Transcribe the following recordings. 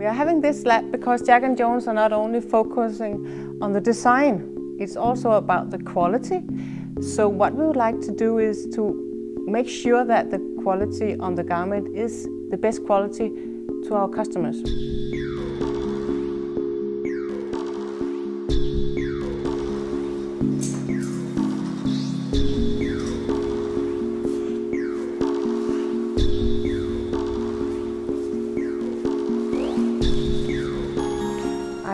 We are having this lab because Jack and Jones are not only focusing on the design, it's also about the quality. So what we would like to do is to make sure that the quality on the garment is the best quality to our customers.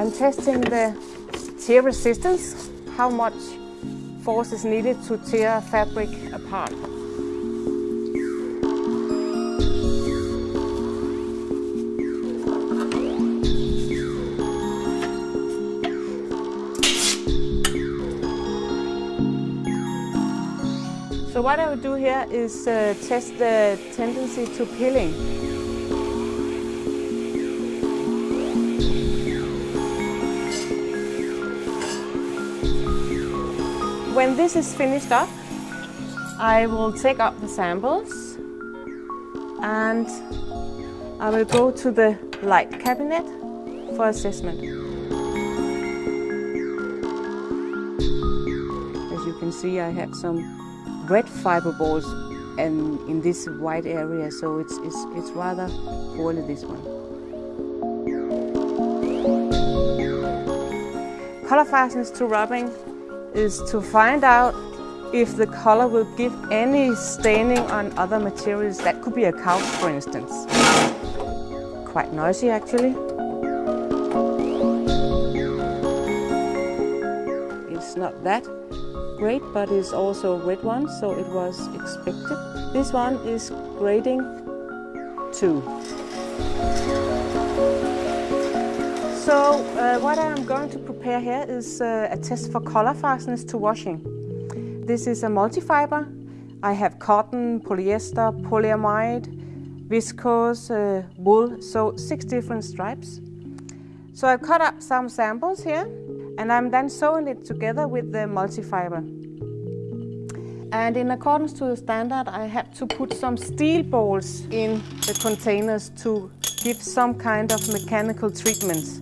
I'm testing the tear resistance, how much force is needed to tear fabric apart. So what I will do here is uh, test the tendency to peeling. When this is finished up, I will take up the samples and I will go to the light cabinet for assessment. As you can see, I have some red fiber balls and in this white area, so it's, it's, it's rather poorly this one. Color fastness to rubbing is to find out if the color will give any staining on other materials. That could be a couch, for instance. Quite noisy, actually. It's not that great, but it's also a red one, so it was expected. This one is grading 2. Going to prepare here is uh, a test for color fastness to washing. This is a multi-fiber. I have cotton, polyester, polyamide, viscose, uh, wool, so six different stripes. So I've cut up some samples here and I'm then sewing it together with the multi-fiber. And in accordance to the standard, I have to put some steel balls in the containers to give some kind of mechanical treatments.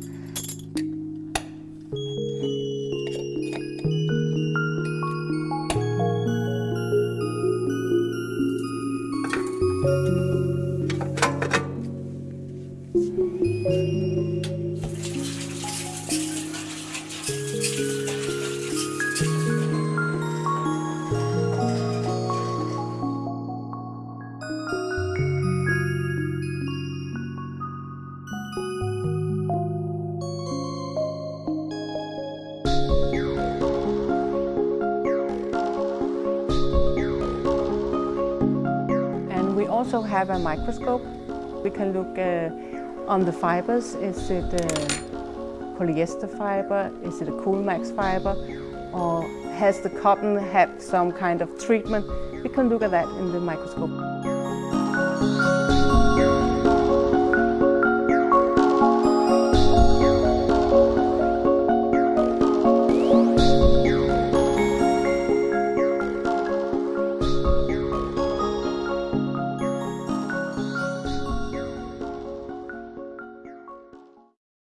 Also have a microscope. We can look uh, on the fibers. Is it uh, polyester fiber? Is it a Coolmax fiber? Or has the cotton had some kind of treatment? We can look at that in the microscope.